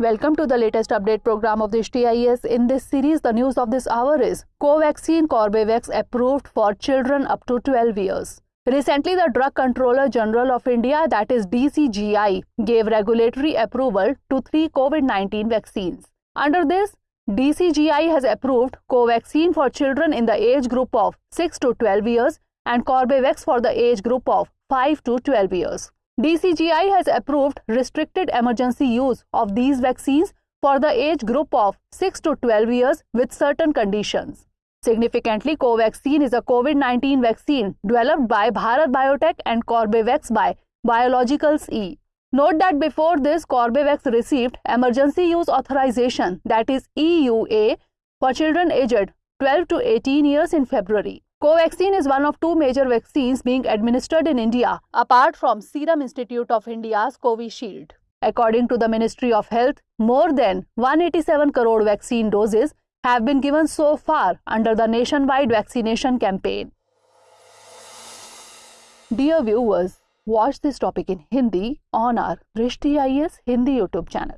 Welcome to the latest update program of the TIS. In this series, the news of this hour is Covaxin Corbevax approved for children up to 12 years. Recently, the Drug Controller General of India, that is DCGI, gave regulatory approval to three COVID 19 vaccines. Under this, DCGI has approved Covaxin for children in the age group of 6 to 12 years and Corbevax for the age group of 5 to 12 years. DCGI has approved restricted emergency use of these vaccines for the age group of 6 to 12 years with certain conditions. Significantly, Covaxin is a COVID-19 vaccine developed by Bharat Biotech and Corbevax by Biologicals E. Note that before this, Corbevax received emergency use authorization that is EUA for children aged 12 to 18 years in February. Covaxin is one of two major vaccines being administered in India, apart from Serum Institute of India's Covishield. According to the Ministry of Health, more than 187 crore vaccine doses have been given so far under the nationwide vaccination campaign. Dear viewers, watch this topic in Hindi on our Drishti IAS Hindi YouTube channel.